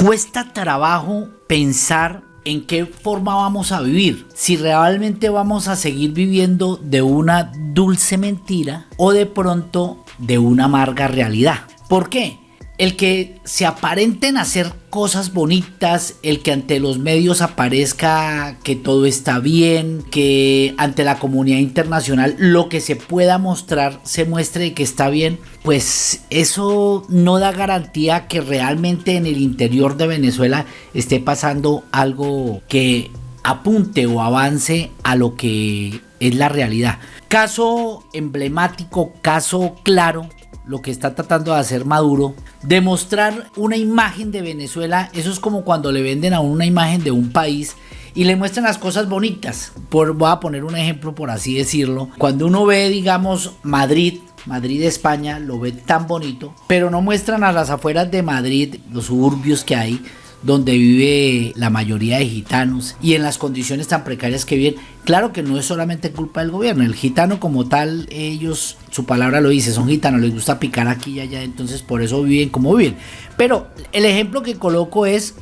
Cuesta trabajo pensar en qué forma vamos a vivir, si realmente vamos a seguir viviendo de una dulce mentira o de pronto de una amarga realidad. ¿Por qué? el que se aparenten hacer cosas bonitas, el que ante los medios aparezca que todo está bien, que ante la comunidad internacional lo que se pueda mostrar se muestre que está bien, pues eso no da garantía que realmente en el interior de Venezuela esté pasando algo que apunte o avance a lo que es la realidad. Caso emblemático, caso claro lo que está tratando de hacer Maduro, demostrar una imagen de Venezuela, eso es como cuando le venden a una imagen de un país y le muestran las cosas bonitas. Por, voy a poner un ejemplo por así decirlo. Cuando uno ve, digamos, Madrid, Madrid, España, lo ve tan bonito, pero no muestran a las afueras de Madrid los suburbios que hay, donde vive la mayoría de gitanos y en las condiciones tan precarias que viven. Claro que no es solamente culpa del gobierno, el gitano como tal, ellos, su palabra lo dice, son gitanos, les gusta picar aquí y allá, entonces por eso viven como viven. Pero el ejemplo que coloco es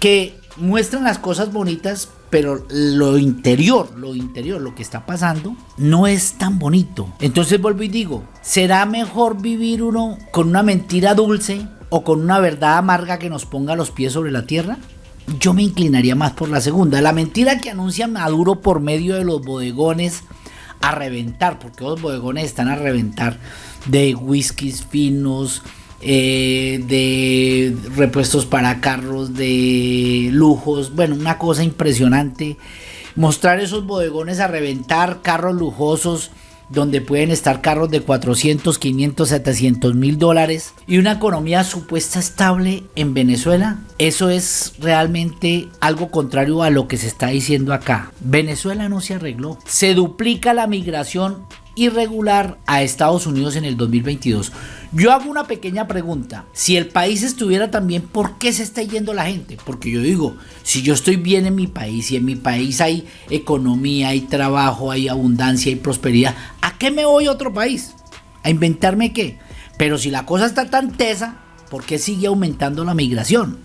que muestran las cosas bonitas, pero lo interior, lo interior, lo que está pasando, no es tan bonito. Entonces vuelvo y digo, ¿será mejor vivir uno con una mentira dulce o con una verdad amarga que nos ponga los pies sobre la tierra? Yo me inclinaría más por la segunda. La mentira que anuncia Maduro por medio de los bodegones a reventar, porque los bodegones están a reventar de whiskies finos, eh, de repuestos para carros, de lujos, bueno, una cosa impresionante. Mostrar esos bodegones a reventar, carros lujosos, donde pueden estar carros de 400, 500, 700 mil dólares y una economía supuesta estable en Venezuela, eso es realmente algo contrario a lo que se está diciendo acá. Venezuela no se arregló. Se duplica la migración irregular a Estados Unidos en el 2022. Yo hago una pequeña pregunta. Si el país estuviera también, ¿por qué se está yendo la gente? Porque yo digo, si yo estoy bien en mi país y en mi país hay economía, hay trabajo, hay abundancia, hay prosperidad, ¿a qué me voy a otro país? ¿A inventarme qué? Pero si la cosa está tan tesa, ¿por qué sigue aumentando la migración?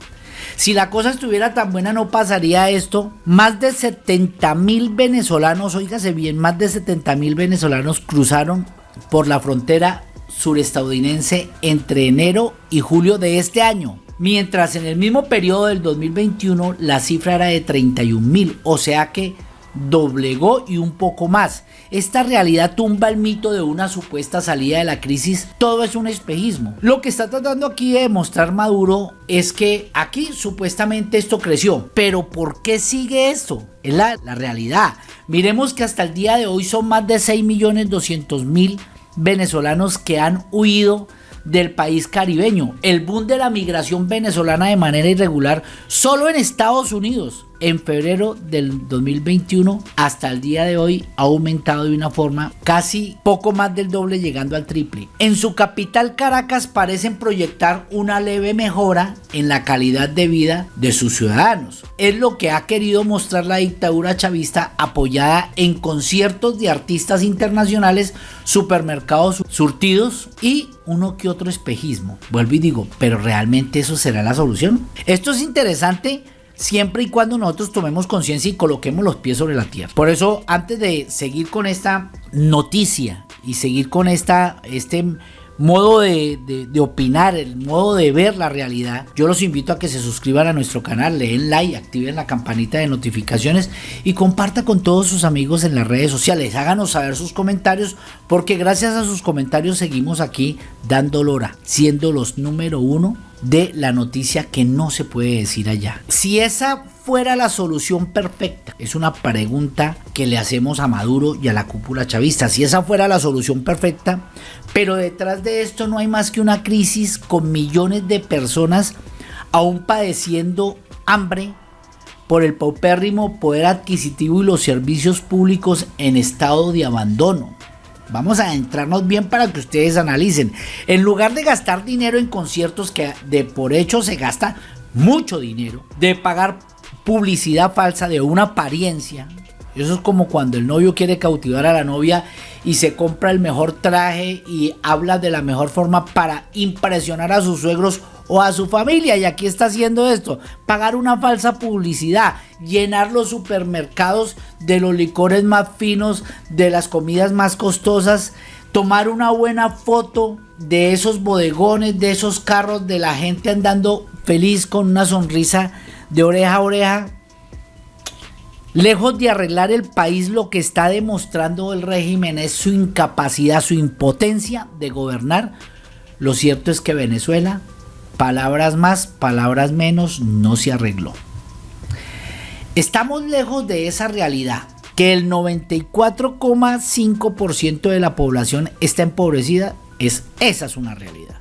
Si la cosa estuviera tan buena no pasaría esto. Más de 70 mil venezolanos, oígase bien, más de 70 mil venezolanos cruzaron por la frontera surestadounidense entre enero y julio de este año. Mientras en el mismo periodo del 2021 la cifra era de 31 mil, o sea que doblegó y un poco más. Esta realidad tumba el mito de una supuesta salida de la crisis. Todo es un espejismo. Lo que está tratando aquí de demostrar Maduro es que aquí supuestamente esto creció. Pero ¿por qué sigue esto? Es la, la realidad. Miremos que hasta el día de hoy son más de 6.200.000 venezolanos que han huido del país caribeño. El boom de la migración venezolana de manera irregular solo en Estados Unidos en febrero del 2021 hasta el día de hoy ha aumentado de una forma casi poco más del doble llegando al triple. En su capital Caracas parecen proyectar una leve mejora en la calidad de vida de sus ciudadanos. Es lo que ha querido mostrar la dictadura chavista apoyada en conciertos de artistas internacionales, supermercados surtidos y uno que otro espejismo. Vuelvo y digo, pero realmente eso será la solución. Esto es interesante siempre y cuando nosotros tomemos conciencia y coloquemos los pies sobre la tierra. Por eso, antes de seguir con esta noticia y seguir con esta, este modo de, opinar, el modo de ver la realidad, yo los invito a que se suscriban a nuestro canal, le den like, activen la campanita de notificaciones y comparta con todos sus amigos en las redes sociales. Háganos saber sus comentarios porque gracias a sus comentarios seguimos aquí dando lora, siendo los número uno de la noticia que no se puede decir allá. Si esa fuera la solución perfecta, es una pregunta que le hacemos a Maduro y a la cúpula chavista. Si esa fuera la solución perfecta, pero detrás de esto no hay más que una crisis con millones de personas aún padeciendo hambre por el paupérrimo poder adquisitivo y los servicios públicos en estado de abandono. Vamos a entrarnos bien para que ustedes analicen. En lugar de gastar dinero en conciertos que de por hecho se gasta mucho dinero, de pagar publicidad falsa de una apariencia. Eso es como cuando el novio quiere cautivar a la novia y se compra el mejor traje y habla de la mejor forma para impresionar a sus suegros o a su familia, y aquí está haciendo esto, pagar una falsa publicidad, llenar los supermercados de los licores más finos, de las comidas más costosas, tomar una buena foto de esos bodegones, de esos carros, de la gente andando feliz con una sonrisa de oreja a oreja. Lejos de arreglar el país, lo que está demostrando el régimen es su incapacidad, su impotencia de gobernar. Lo cierto es que Venezuela, palabras más, palabras menos, no se arregló. Estamos lejos de esa realidad, que el 94,5% de la población está empobrecida, es, esa es una realidad.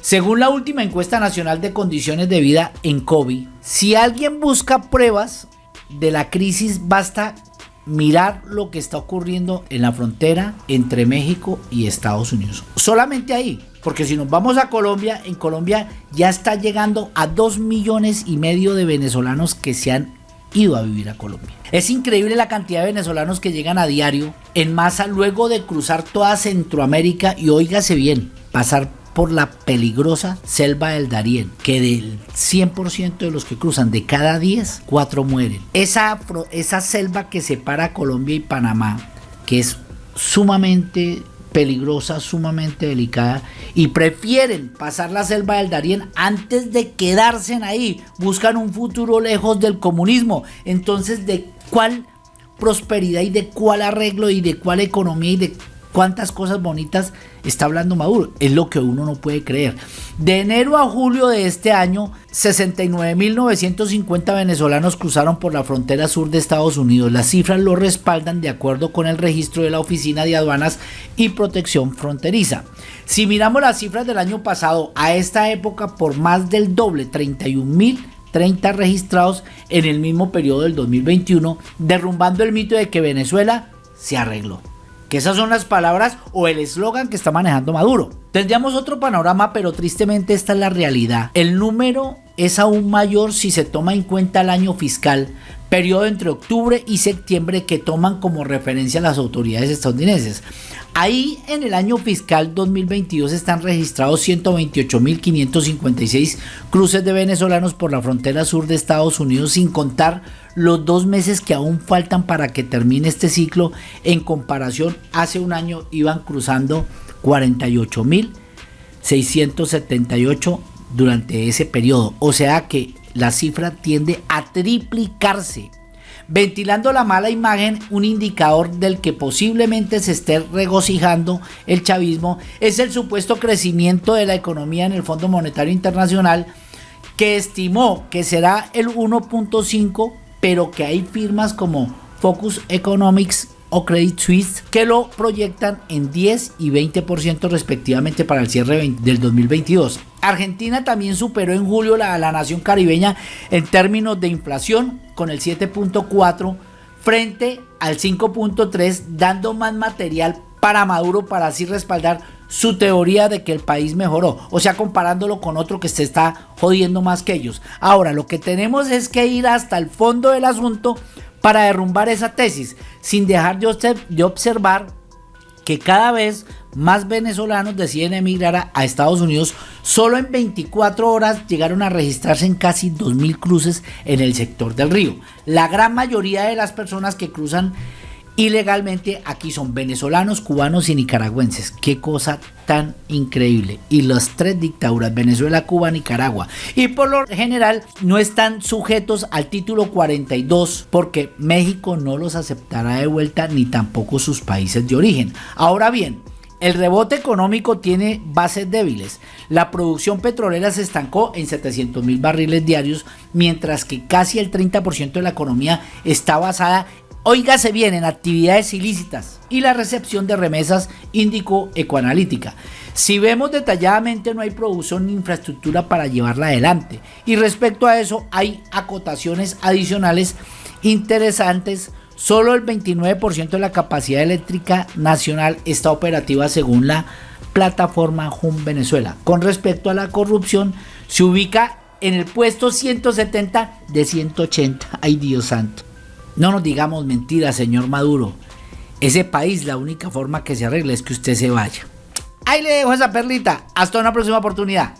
Según la última encuesta nacional de condiciones de vida en COVID, si alguien busca pruebas de la crisis, basta mirar lo que está ocurriendo en la frontera entre México y Estados Unidos. Solamente ahí, porque si nos vamos a Colombia, en Colombia ya está llegando a 2 millones y medio de venezolanos que se han ido a vivir a Colombia. Es increíble la cantidad de venezolanos que llegan a diario en masa luego de cruzar toda Centroamérica y óigase bien, pasar por la peligrosa selva del Darién, que del 100% de los que cruzan, de cada 10, 4 mueren. Esa, esa selva que separa Colombia y Panamá, que es sumamente peligrosa, sumamente delicada y prefieren pasar la selva del Darién antes de quedarse ahí. Buscan un futuro lejos del comunismo. Entonces, ¿de cuál prosperidad y de cuál arreglo y de cuál economía y de cuántas cosas bonitas está hablando Maduro. Es lo que uno no puede creer. De enero a julio de este año, 69.950 venezolanos cruzaron por la frontera sur de Estados Unidos. Las cifras lo respaldan de acuerdo con el registro de la Oficina de Aduanas y Protección Fronteriza. Si miramos las cifras del año pasado a esta época, por más del doble, 31.030 registrados en el mismo periodo del 2021, derrumbando el mito de que Venezuela se arregló. Que esas son las palabras o el eslogan que está manejando Maduro. Tendríamos otro panorama, pero tristemente esta es la realidad. El número es aún mayor si se toma en cuenta el año fiscal, periodo entre octubre y septiembre que toman como referencia las autoridades estadounidenses. Ahí en el año fiscal 2022 están registrados 128.556 cruces de venezolanos por la frontera sur de Estados Unidos sin contar los dos meses que aún faltan para que termine este ciclo. En comparación, hace un año iban cruzando 48.678 durante ese periodo. O sea que la cifra tiende a triplicarse ventilando la mala imagen, un indicador del que posiblemente se esté regocijando el chavismo es el supuesto crecimiento de la economía en el Fondo Monetario Internacional que estimó que será el 1.5, pero que hay firmas como Focus Economics o Credit Suisse que lo proyectan en 10 y 20% respectivamente para el cierre del 2022. Argentina también superó en julio la, la nación caribeña en términos de inflación con el 7.4 frente al 5.3 dando más material para Maduro para así respaldar su teoría de que el país mejoró, o sea, comparándolo con otro que se está jodiendo más que ellos. Ahora, lo que tenemos es que ir hasta el fondo del asunto para derrumbar esa tesis, sin dejar de observar que cada vez más venezolanos deciden emigrar a, Estados Unidos. Solo en 24 horas llegaron a registrarse en casi 2.000 cruces en el sector del río. La gran mayoría de las personas que cruzan ilegalmente aquí son venezolanos, cubanos y nicaragüenses. Qué cosa tan increíble. Y las tres dictaduras, Venezuela, Cuba, Nicaragua. Y por lo general no están sujetos al título 42 porque México no los aceptará de vuelta ni tampoco sus países de origen. Ahora bien, el rebote económico tiene bases débiles. La producción petrolera se estancó en 700 mil barriles diarios, mientras que casi el 30% de la economía está basada Óigase bien en actividades ilícitas y la recepción de remesas, indicó Ecoanalítica. Si vemos detalladamente no hay producción ni infraestructura para llevarla adelante. Y respecto a eso hay acotaciones adicionales interesantes. Solo el 29% de la capacidad eléctrica nacional está operativa según la plataforma Hum Venezuela. Con respecto a la corrupción, se ubica en el puesto 170 de 180. Ay Dios santo. No nos digamos mentiras, señor Maduro. Ese país, la única forma que se arregla es que usted se vaya. Ahí le dejo esa perlita. Hasta una próxima oportunidad.